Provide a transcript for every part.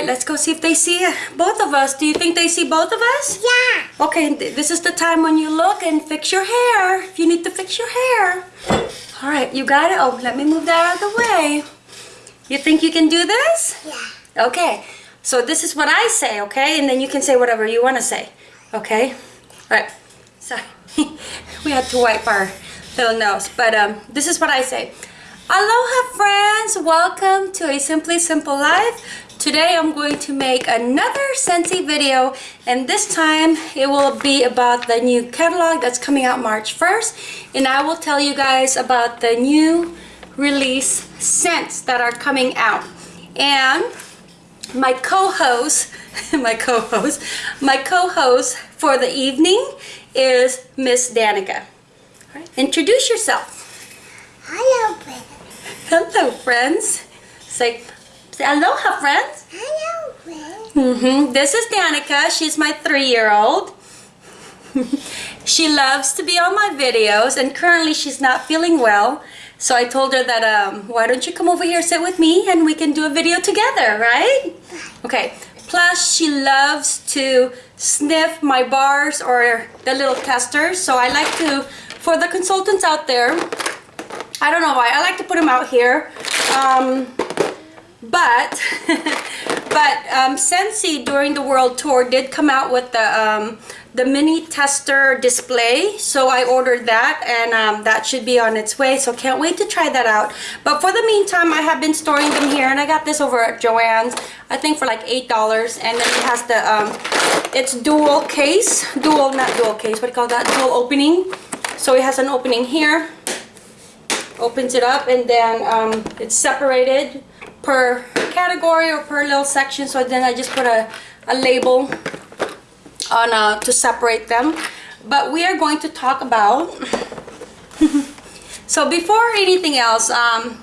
right, let's go see if they see both of us. Do you think they see both of us? Yeah. Okay, th- this is the time when you look and fix your hair. If you need to fix your hair. All right, you got it? Oh, let me move that out of the way. You think you can do this? Yeah. Okay, so this is what I say, okay? And then you can say whatever you want to say, okay? All right, sorry. we had to wipe our little nose, but um, this is what I say. Aloha friends, welcome to a Simply Simple Life. Today I'm going to make another Scentsy video and this time it will be about the new catalog that's coming out March 1st and I will tell you guys about the new release scents that are coming out. And my co-host, my co-host, my co-host for the evening is Miss Danica. Right, introduce yourself. Hello, friend. Hello, friends. Say, say aloha, friends. Hello, friend. hmm This is Danica. She's my three-year-old. she loves to be on my videos, and currently she's not feeling well. So I told her that, um, why don't you come over here, sit with me, and we can do a video together, right? Okay. Plus, she loves to sniff my bars or the little testers. So I like to, for the consultants out there, I don't know why. I like to put them out here. Um, but but um, Scentsy during the world tour did come out with the um, the mini tester display. So I ordered that and um, that should be on its way. So can't wait to try that out. But for the meantime I have been storing them here and I got this over at Joann's I think for like eight dollars. And then it has the um, it's dual case dual not dual case what do you call that? Dual opening. So it has an opening here opens it up and then um, it's separated per category or per little section. So then I just put a, a label on uh, to separate them. But we are going to talk about so before anything else um,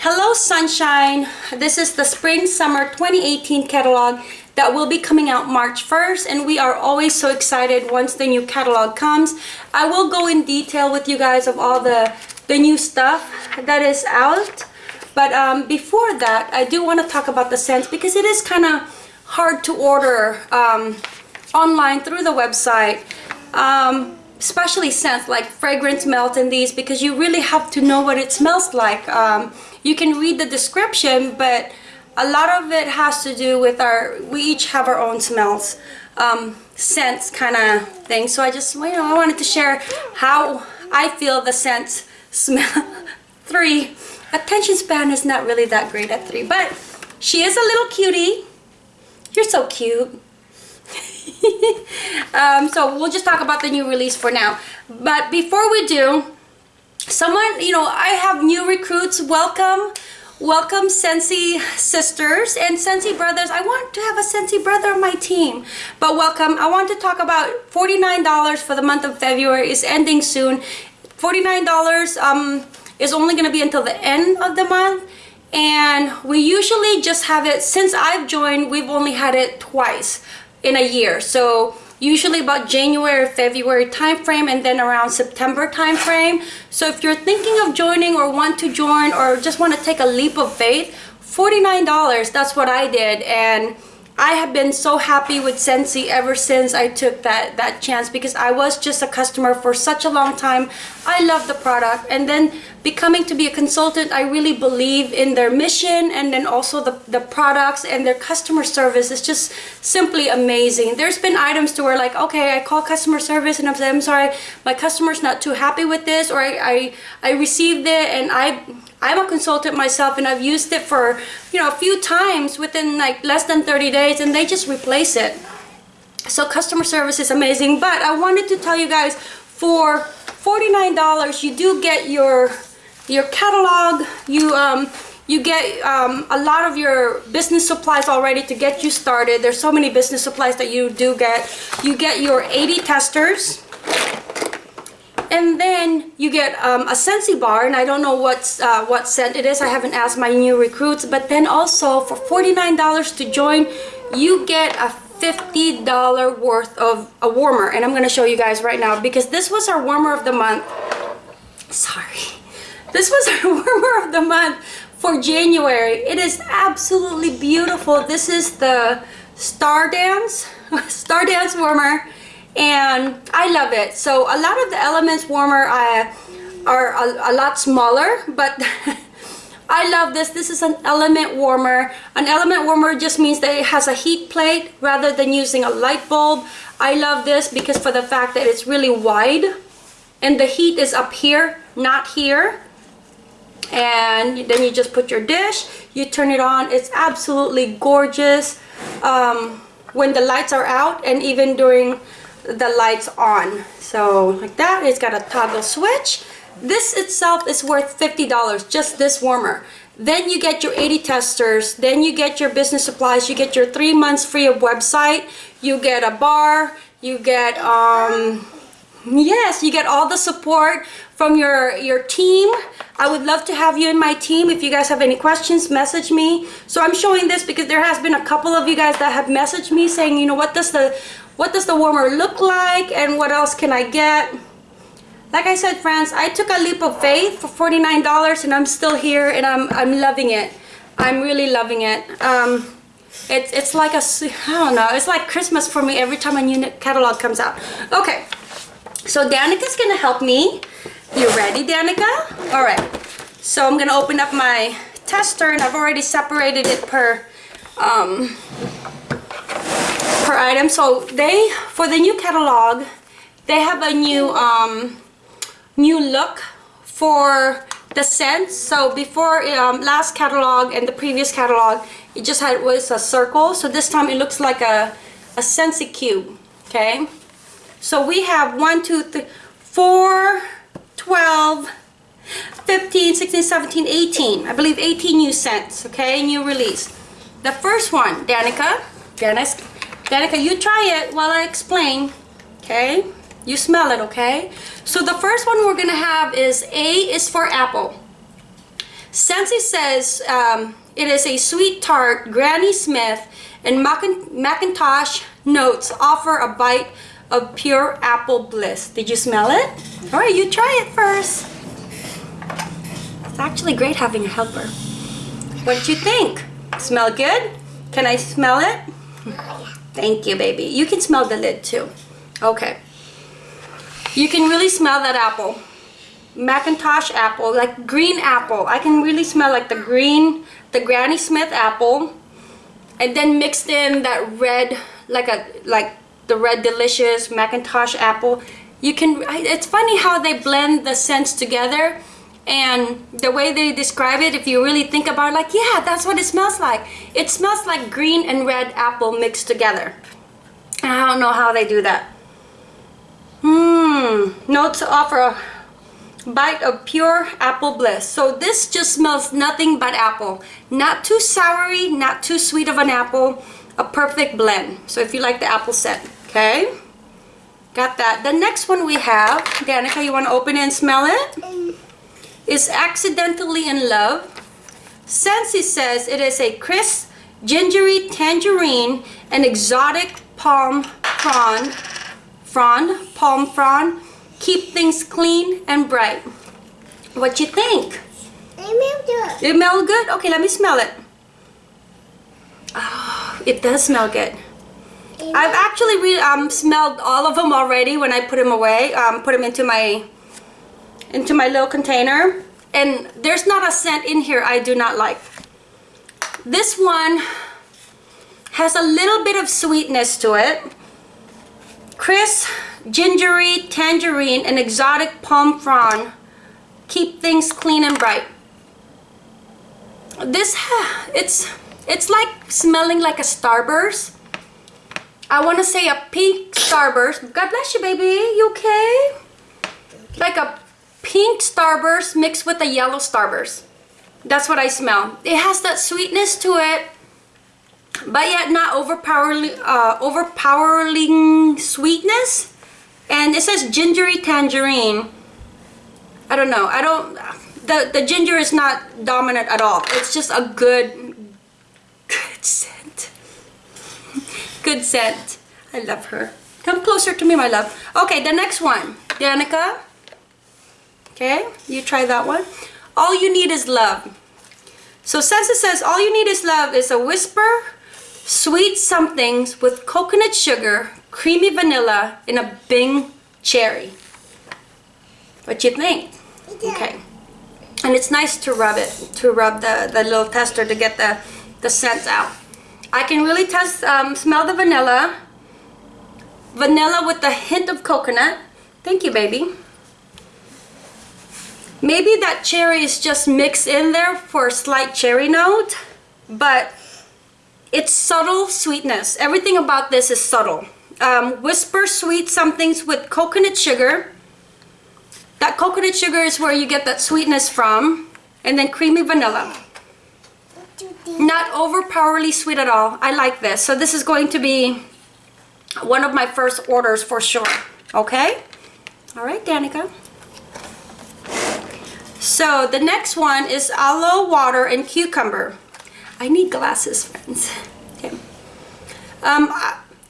hello sunshine. This is the spring summer 2018 catalog that will be coming out March 1st and we are always so excited once the new catalog comes. I will go in detail with you guys of all the the new stuff that is out but um, before that I do want to talk about the scents because it is kind of hard to order um, online through the website um, especially scents like fragrance melt in these because you really have to know what it smells like. Um, you can read the description but a lot of it has to do with our we each have our own smells um, scents kind of thing. So I just you know I wanted to share how I feel the scents smell three attention span is not really that great at three but she is a little cutie. You're so cute. Um, so we'll just talk about the new release for now. But before we do someone you know I have new recruits. Welcome welcome Scentsy sisters and Scentsy brothers. I want to have a Scentsy brother on my team but welcome. I want to talk about $49 for the month of February is ending soon. $49 um, is only going to be until the end of the month. And we usually just have it since I've joined we've only had it twice in a year. So usually about January February time frame and then around September time frame so if you're thinking of joining or want to join or just want to take a leap of faith $49 that's what I did. And I have been so happy with Scentsy ever since I took that that chance because I was just a customer for such a long time. I love the product and then becoming to be a consultant I really believe in their mission and then also the, the products and their customer service is just simply amazing. There's been items to where like okay I call customer service and I'm I'm sorry my customer's not too happy with this or I, I, I received it and I I'm a consultant myself and I've used it for, you know, a few times within like less than 30 days and they just replace it. So customer service is amazing. But I wanted to tell you guys for $49 you do get your your catalog, you um you get um, a lot of your business supplies already to get you started. There's so many business supplies that you do get. You get your 80 testers and then you get um, a Scentsy bar and I don't know what's uh, what scent it is. I haven't asked my new recruits. But then also for $49 to join you get a $50 worth of a warmer. And I'm gonna show you guys right now because this was our warmer of the month. Sorry. This was our warmer of the month for January. It is absolutely beautiful. This is the Star Dance, Star Dance warmer, and I love it. So a lot of the Elements warmer uh, are a, a lot smaller, but I love this. This is an element warmer. An element warmer just means that it has a heat plate rather than using a light bulb. I love this because for the fact that it's really wide and the heat is up here, not here. And then you just put your dish, you turn it on. It's absolutely gorgeous um, when the lights are out and even during the lights on. So like that, it's got a toggle switch. This itself is worth $50, just this warmer. Then you get your 80 testers, then you get your business supplies, you get your three months free of website, you get a bar, you get, um, yes, you get all the support from your, your team. I would love to have you in my team. If you guys have any questions, message me. So I'm showing this because there has been a couple of you guys that have messaged me saying, you know, what does the, what does the warmer look like and what else can I get? Like I said, friends, I took a leap of faith for $49 and I'm still here and I'm, I'm loving it. I'm really loving it. Um, it's, it's like a, I don't know, it's like Christmas for me every time a new catalog comes out. Okay, so Danica's gonna help me. You ready, Danica? All right, so I'm gonna open up my tester and I've already separated it per, um, per item. So they, for the new catalog, they have a new, um, new look for the scents. So before um, last catalog and the previous catalog, it just had was a circle. So this time it looks like a, a Scentsy cube, okay? So we have 1, 2, 3, 4, 12, 15, 16, 17, 18. I believe 18 new scents, okay? New release. The first one, Danica. Danica, Danica, you try it while I explain, okay? You smell it, okay? So the first one we're gonna have is A is for apple. Scentsy says um, it is a sweet tart, Granny Smith, and McIntosh notes offer a bite of pure apple bliss. Did you smell it? All right, you try it first. It's actually great having a helper. What did you think? Smell good? Can I smell it? Thank you, baby. You can smell the lid too. Okay. You can really smell that apple. McIntosh apple, like green apple. I can really smell like the green, the Granny Smith apple. And then mixed in that red, like a like the red delicious McIntosh apple. You can, it's funny how they blend the scents together and the way they describe it, if you really think about it, like, yeah, that's what it smells like. It smells like green and red apple mixed together. I don't know how they do that. Mmm, notes offer a bite of pure apple bliss. So this just smells nothing but apple. Not too soury, not too sweet of an apple. A perfect blend. So if you like the apple scent, okay? Got that. The next one we have, Danica, you want to open it and smell it? Mm. Is Accidentally in Love. Scentsy says it is a crisp, gingery tangerine and exotic palm frond frond, palm frond. Keep things clean and bright. What you think? It smells good. It smells good? Okay, let me smell it. Oh, it does smell good. I've actually um, smelled all of them already when I put them away, um, put them into my into my little container. And there's not a scent in here I do not like. This one has a little bit of sweetness to it. Crisp, gingery, tangerine, and exotic palm frond keep things clean and bright. This, it's, it's like smelling like a Starburst. I want to say a pink Starburst. God bless you, baby. You okay? Like a pink Starburst mixed with a yellow Starburst. That's what I smell. It has that sweetness to it but yet not overpowering, uh, overpowering sweetness. And it says gingery tangerine. I don't know. I don't. The the ginger is not dominant at all. It's just a good, good scent. Good scent. I love her. Come closer to me, my love. Okay, the next one, Danica. Okay, you try that one. all you need is love. So Scentsy says all you need is love is a whisper, sweet somethings with coconut sugar, creamy vanilla, and a Bing cherry. What you think? Okay. And it's nice to rub it, to rub the, the little tester to get the, the scent out. I can really test, um, smell the vanilla. Vanilla with a hint of coconut. Thank you, baby. Maybe that cherry is just mixed in there for a slight cherry note, but it's subtle sweetness. Everything about this is subtle. Um, whisper sweet somethings with coconut sugar. That coconut sugar is where you get that sweetness from. And then creamy vanilla. Not overpowerly sweet at all. I like this. So this is going to be one of my first orders for sure. Okay? All right, Danica. So the next one is aloe water and cucumber. I need glasses, friends. Okay. Um,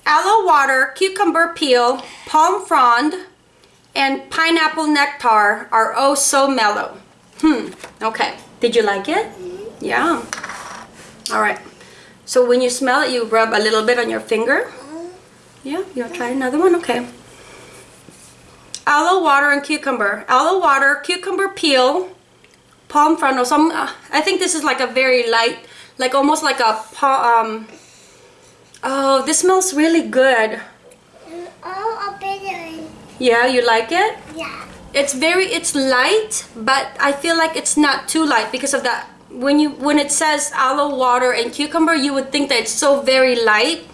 aloe water, cucumber peel, palm frond, and pineapple nectar are oh so mellow. Hmm, okay. Did you like it? Yeah. All right. So when you smell it, you rub a little bit on your finger. Yeah, you want to try another one? Okay. Aloe water and cucumber. Aloe water, cucumber peel, palm frond. Or some, uh, I think this is like a very light, like almost like a pa- um. Oh, this smells really good. Oh, a bit Yeah, you like it? Yeah. It's very, it's light, but I feel like it's not too light because of that. When you, when it says aloe water and cucumber, you would think that it's so very light.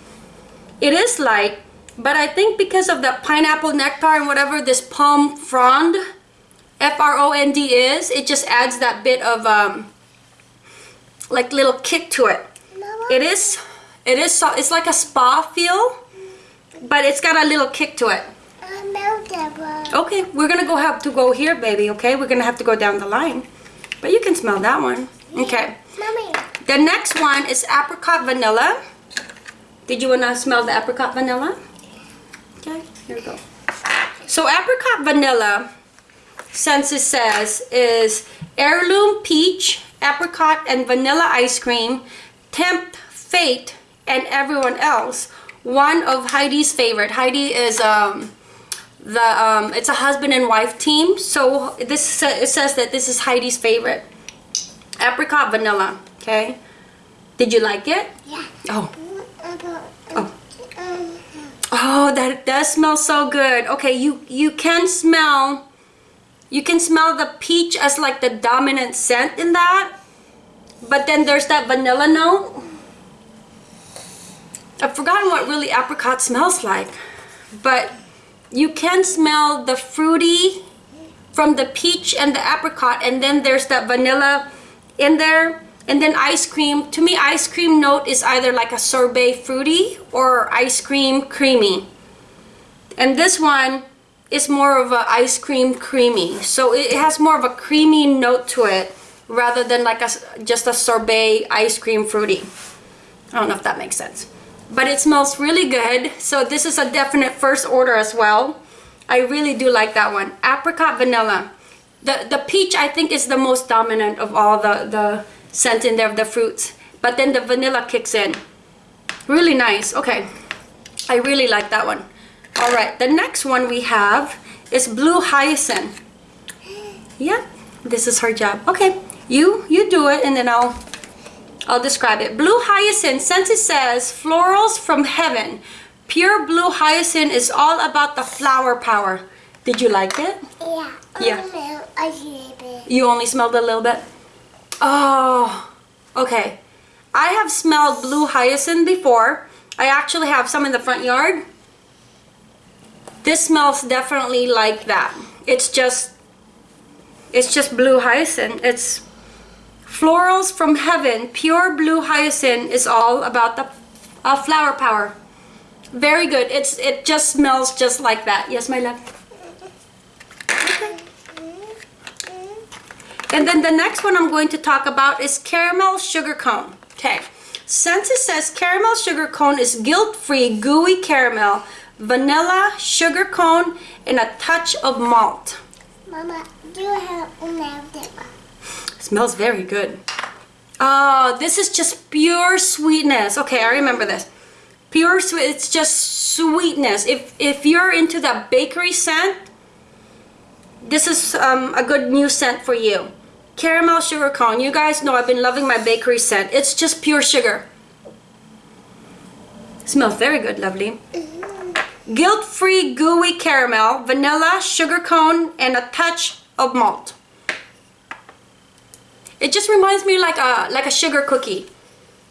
It is light, but I think because of the pineapple nectar and whatever this palm frond, F-R-O-N-D is, it just adds that bit of um, like little kick to it. It is, it is, so, it's like a spa feel, but it's got a little kick to it. Okay, we're gonna go have to go here, baby, okay? We're gonna have to go down the line. But you can smell that one. Okay. Mommy, The next one is apricot vanilla. Did you wanna smell the apricot vanilla? Okay, here we go. So apricot vanilla, since it says, is heirloom peach, apricot, and vanilla ice cream, tempt fate and everyone else. One of Heidi's favorite. Heidi is um the um it's a husband and wife team. So this sa- it says that this is Heidi's favorite. Apricot vanilla. Okay. Did you like it? yeah. Oh. Mm-hmm. Oh. Oh, that does smell so good. Okay, you you can smell you can smell the peach as like the dominant scent in that. But then there's that vanilla note. I've forgotten what really apricot smells like. But you can smell the fruity from the peach and the apricot and then there's that vanilla in there. And then ice cream. To me ice cream note is either like a sorbet fruity or ice cream creamy. And this one is more of a ice cream creamy. So it has more of a creamy note to it rather than like a just a sorbet ice cream fruity. I don't know if that makes sense. But it smells really good. So this is a definite first order as well. I really do like that one. Apricot vanilla the the peach I think is the most dominant of all the the scent in there of the fruits. But then the vanilla kicks in. Really nice. Okay. I really like that one. All right. The next one we have is blue hyacinth. Yeah this is her job. Okay. You you do it and then I'll I'll describe it. Blue hyacinth. Since it says florals from heaven pure blue hyacinth is all about the flower power did you like it Yeah. Yeah. Oh, I see it. You only smelled a little bit? Oh, okay. I have smelled blue hyacinth before. I actually have some in the front yard. This smells definitely like that. It's just, it's just blue hyacinth. It's florals from heaven. Pure blue hyacinth is all about the uh, flower power. Very good. It's it just smells just like that. Yes, my love. And then the next one I'm going to talk about is caramel sugar cone. Okay. Since it says caramel sugar cone is guilt-free gooey caramel, vanilla, sugar cone, and a touch of malt. Mama, do you have a melted one? Smells very good. Oh, this is just pure sweetness. Okay, I remember this. Pure sweet. It's just sweetness. If if you're into that bakery scent, this is um, a good new scent for you. Caramel sugar cone. You guys know I've been loving my bakery scent. It's just pure sugar. Smells very good, lovely. Guilt-free gooey caramel, vanilla, sugar cone, and a touch of malt. It just reminds me like a like a sugar cookie.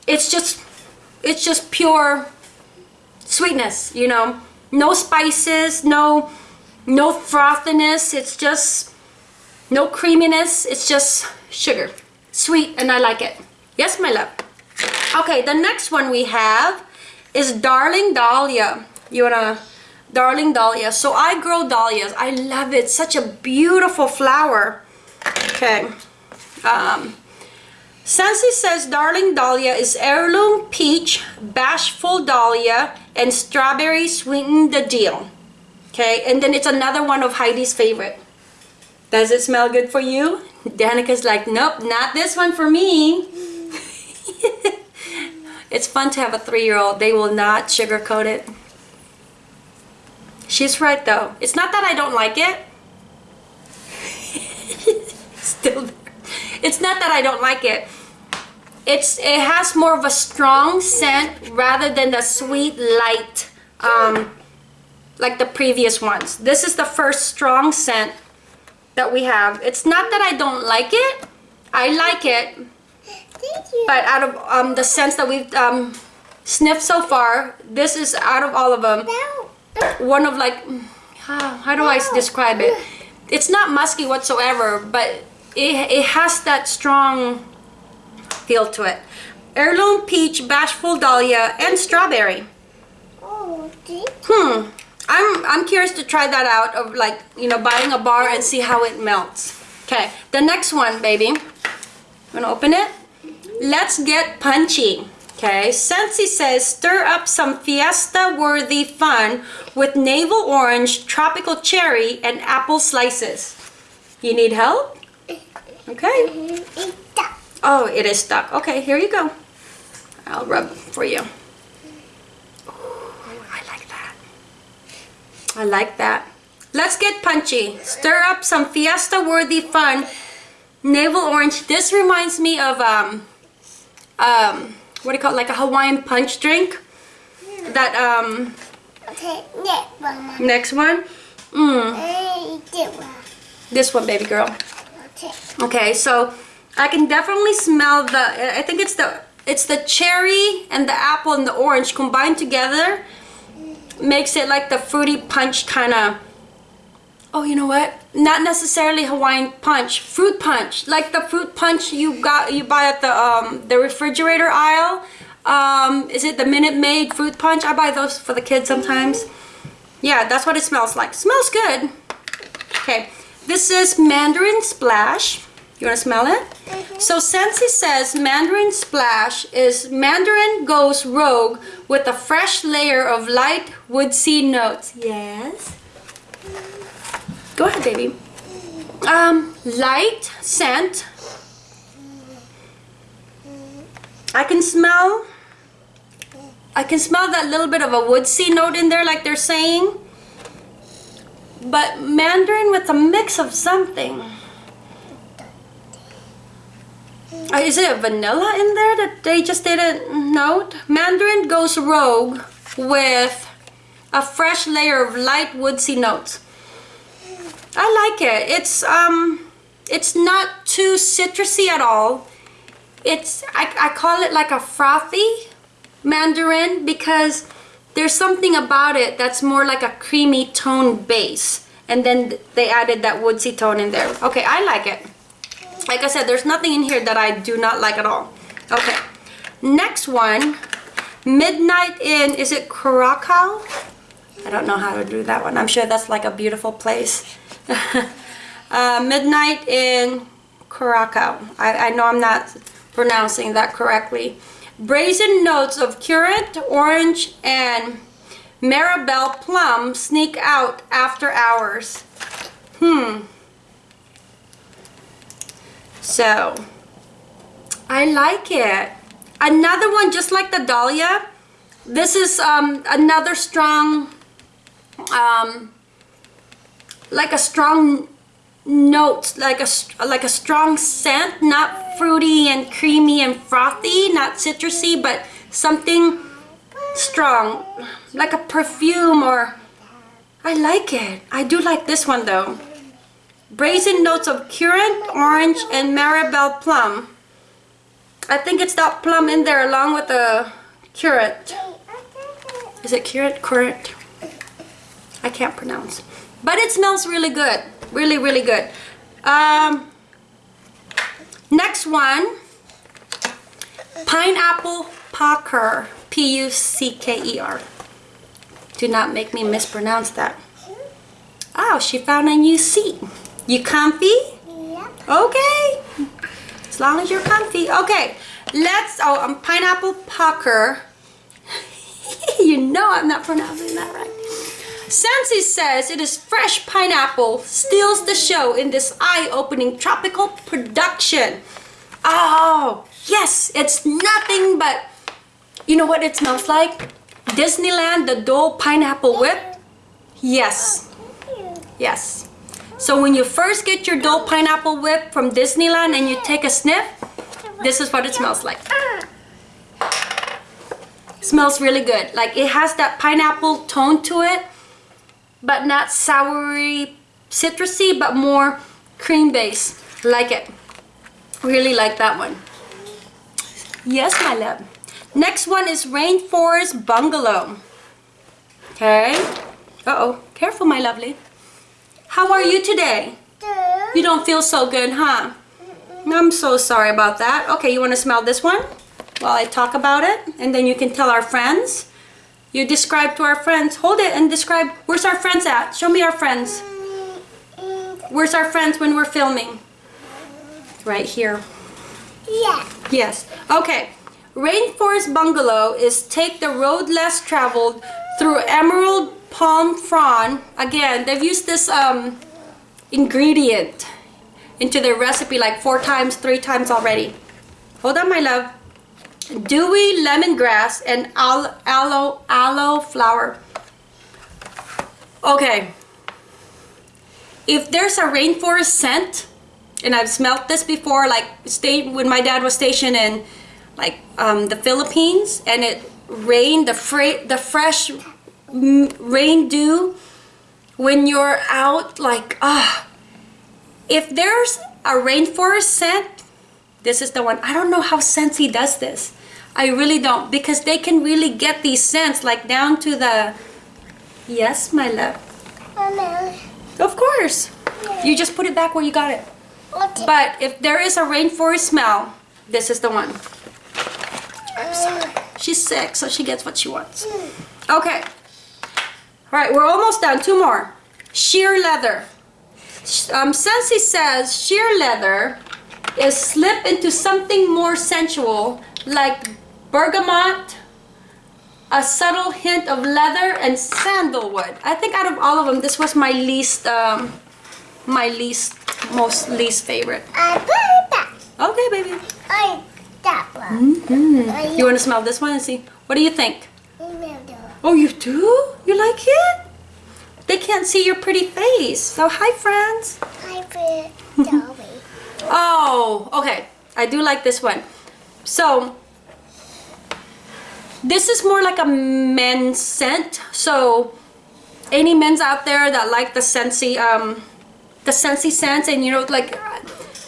It's just it's just pure sweetness, you know. No spices, no no frothiness. It's just no creaminess. It's just sugar. Sweet and I like it. Yes, my love. Okay, the next one we have is Darling Dahlia. You wanna Darling Dahlia. So I grow dahlias. I love it. Such a beautiful flower. Okay. Um, Scentsy says Darling Dahlia is heirloom peach, bashful dahlia, and strawberry sweeten the deal. Okay, and then it's another one of Heidi's favorite. Does it smell good for you? Danica's like, nope, not this one for me. it's fun to have a three-year-old. They will not sugarcoat it. She's right though. It's not that I don't like it. Still there. It's not that I don't like it. It's it has more of a strong scent rather than the sweet light um, like the previous ones. This is the first strong scent that we have. It's not that I don't like it. I like it. Thank you. But out of um, the scents that we've um, sniffed so far, this is out of all of them one of like how, how do I describe it? It's not musky whatsoever, but it, it has that strong feel to it. Heirloom peach, bashful dahlia, and strawberry. Oh, thank Hmm. I'm I'm curious to try that out of like you know buying a bar and see how it melts. Okay, the next one, baby. Wanna open it? Let's get punchy. Okay, Scentsy says stir up some fiesta-worthy fun with navel orange, tropical cherry, and apple slices. You need help? Okay. It's stuck. Oh, it is stuck. Okay, here you go. I'll rub for you. Ooh, I like that. I like that. Let's get punchy. Stir up some fiesta-worthy fun. Navel orange. This reminds me of um, um, what do you call it? Like a Hawaiian punch drink. That um, Okay, next one. next one. Mm, this one. this one, baby girl. Okay. Okay, so I can definitely smell the. I think it's the it's the cherry and the apple and the orange combined together makes it like the fruity punch kind of. Oh, you know what? Not necessarily Hawaiian punch, fruit punch, like the fruit punch you got you buy at the um the refrigerator aisle. Um, is it the Minute Maid fruit punch? I buy those for the kids sometimes. Yeah, that's what it smells like. Smells good. Okay, this is Mandarin Splash. You want to smell it? So Scentsy says Mandarin Splash is Mandarin goes rogue with a fresh layer of light woodsy notes. Yes. Go ahead, baby. Um, light scent. I can smell. I can smell that little bit of a woodsy note in there, like they're saying. But Mandarin with a mix of something. Uh, is it a vanilla in there that they just didn't note? Mandarin goes rogue with a fresh layer of light woodsy notes. I like it. It's um, it's not too citrusy at all. It's I, I call it like a frothy mandarin because there's something about it that's more like a creamy tone base and then they added that woodsy tone in there okay I like it like I said there's nothing in here that I do not like at all. Okay. Next one. Midnight in is it Curacao I don't know how to do that one. I'm sure that's like a beautiful place. Uh, midnight in Curacao I, I know I'm not pronouncing that correctly. Brazen notes of currant, orange, and Mirabelle plum sneak out after hours. Hmm. So, I like it. Another one just like the Dahlia. This is um, another strong, um, like a strong note, like a like a strong scent, not fruity and creamy and frothy, not citrusy, but something strong, like a perfume or. I like it. I do like this one though. Brazen notes of currant, orange, and mirabelle plum. I think it's that plum in there along with the currant. Is it currant? Currant? I can't pronounce. But it smells really good. Really, really good. Um, next one. Pineapple Pucker. P-U-C-K-E-R. Do not make me mispronounce that. Oh, she found a new seat. You comfy? Yep. Okay. As long as you're comfy. Okay. Let's, oh, um, pineapple pucker. you know I'm not pronouncing that right. Scentsy says it is fresh pineapple steals the show in this eye-opening tropical production. Oh, yes, it's nothing but, you know what it smells like? Disneyland, the Dole Pineapple Whip. Yes, yes. So when you first get your Dole Pineapple Whip from Disneyland and you take a sniff, this is what it smells like. smells really good. Like it has that pineapple tone to it, but not soury, citrusy, but more cream base. Like it. Really like that one. Yes, my love. Next one is Rainforest Bungalow. Okay. Uh-oh. Careful, my lovely. How are you today? You don't feel so good, huh? I'm so sorry about that. Okay, you want to smell this one while I talk about it? And then you can tell our friends. You describe to our friends. Hold it and describe. Where's our friends at? Show me our friends. Where's our friends when we're filming? Right here. Yeah. Yes. Okay. Rainforest Bungalow is take the road less traveled through emerald palm frond. Again, they've used this um, ingredient into their recipe like four times, three times already. Hold on, my love. Dewy lemongrass and aloe, aloe, aloe flower. Okay. If there's a rainforest scent, and I've smelt this before, like stay when my dad was stationed in like um, the Philippines, and it rained the fra- the fresh rain dew when you're out, like ah. if there's a rainforest scent, this is the one. I don't know how Scentsy does this. I really don't because they can really get these scents like down to the. Yes, my love. Mama. Of course. You just put it back where you got it. Okay. But if there is a rainforest smell, this is the one. She's sick, so she gets what she wants. Okay. All right, we're almost done. Two more. Sheer leather. Um, Scentsy says sheer leather is slip into something more sensual, like bergamot, a subtle hint of leather, and sandalwood. I think out of all of them, this was my least, um, my least, most least favorite. I put that. Okay, baby. I that one. Mm. You want to smell this one and see? What do you think? Oh, you do? You like it? They can't see your pretty face. So, hi, friends. Hi, Dolly. Oh, okay. I do like this one. So, this is more like a men's scent. So, any men's out there that like the Scentsy, um, the Scentsy scents, and you know, like,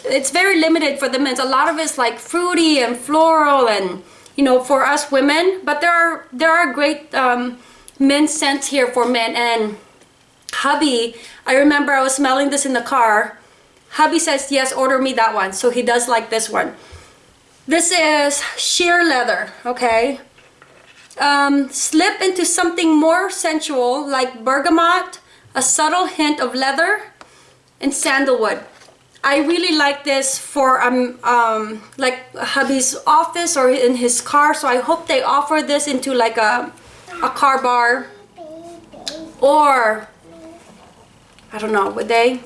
it's very limited for the men's. A lot of it's like fruity and floral, and you know, for us women. But there are there are great um, men's scents here for men. And hubby, I remember I was smelling this in the car. Hubby says, yes, order me that one. So he does like this one. This is sheer leather, okay? Um, slip into something more sensual like bergamot, a subtle hint of leather, and sandalwood. I really like this for um, um, like hubby's office or in his car. So I hope they offer this into like a, a car bar or I don't know, would they?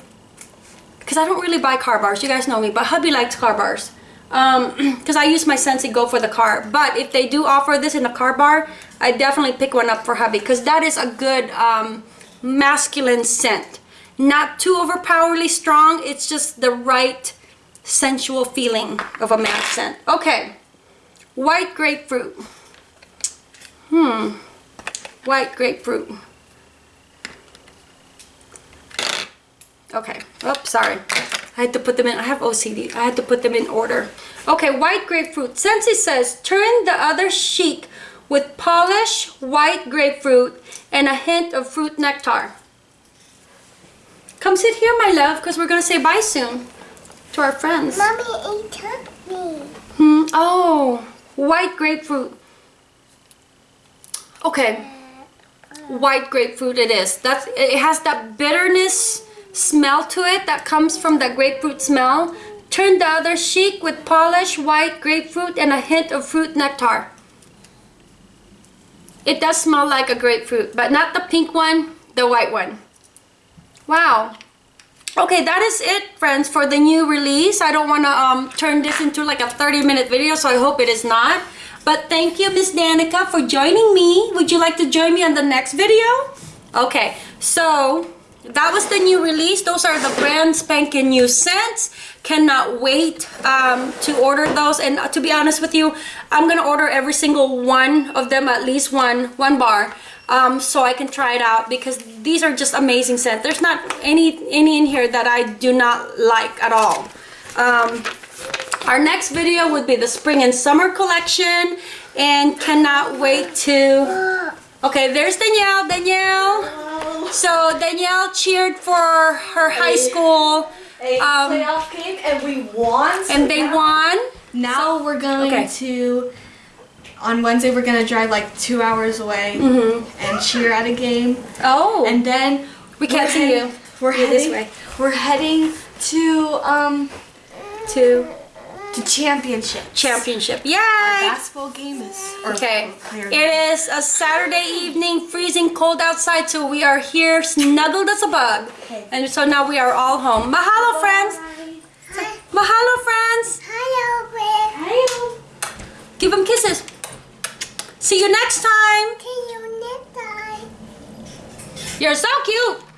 because I don't really buy car bars. You guys know me, but hubby likes car bars. Um, because I use my Scentsy Go for the car. But if they do offer this in a car bar, I definitely pick one up for hubby because that is a good um, masculine scent. Not too overpoweringly strong. It's just the right sensual feeling of a man scent. Okay, white grapefruit. Hmm, white grapefruit. Okay. Oops, sorry. I had to put them in. I have OCD. I had to put them in order. Okay, white grapefruit. Scentsy says, turn the other cheek with polished white grapefruit and a hint of fruit nectar. Come sit here, my love, because we're going to say bye soon to our friends. Mommy ate me. Hmm. Oh, white grapefruit. Okay. White grapefruit it is. That's it has that bitterness smell to it that comes from the grapefruit smell. Turn the other cheek with polished white grapefruit and a hint of fruit nectar. It does smell like a grapefruit, but not the pink one, the white one. Wow. Okay, that is it, friends, for the new release. I don't want to um, turn this into like a 30-minute video, so I hope it is not. But thank you, Miss Danica, for joining me. Would you like to join me on the next video? Okay, so that was the new release. Those are the brand spanking new scents. Cannot wait um, to order those. And uh, to be honest with you, I'm to order every single one of them, at least one, one bar um, so I can try it out because these are just amazing scents. There's not any any in here that I do not like at all. Um, our next video would be the spring and summer collection and cannot wait to... Okay, there's Danielle. Danielle. So Danielle cheered for her high school a Um, playoff game and we won. so and they now, won. Now we're going Okay. to. On Wednesday, we're gonna drive like two hours away Mm-hmm. and cheer at a game, Oh, and then we can't see you. We're You're this heading. way. We're heading to um To to championship. championship. Yay! Basketball game is Okay, it is a Saturday evening, freezing cold outside, so we are here snuggled as a bug. Okay. And so now we are all home. Mahalo, friends! Hi. Mahalo, friends! Hi, Owen. Give them kisses. See you next time. See you next time. You're so cute.